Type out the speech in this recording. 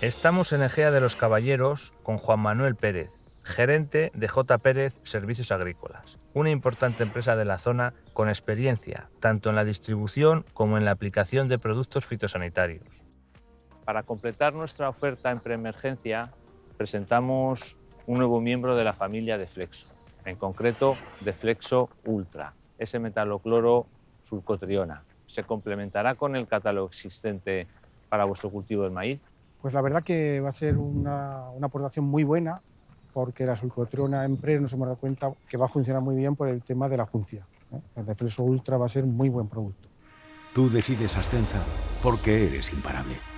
Estamos en Egea de los Caballeros con Juan Manuel Pérez, gerente de J. Pérez Servicios Agrícolas, una importante empresa de la zona con experiencia tanto en la distribución como en la aplicación de productos fitosanitarios. Para completar nuestra oferta en preemergencia, presentamos un nuevo miembro de la familia de Flexo, en concreto de Flexo Ultra, ese metalocloro sulcotriona. ¿Se complementará con el catálogo existente para vuestro cultivo del maíz? Pues la verdad que va a ser una, una aportación muy buena porque la sulcotriona en pre nos hemos dado cuenta que va a funcionar muy bien por el tema de la juncia. ¿eh? El de Flexo Ultra va a ser muy buen producto. Tú decides Ascensa porque eres imparable.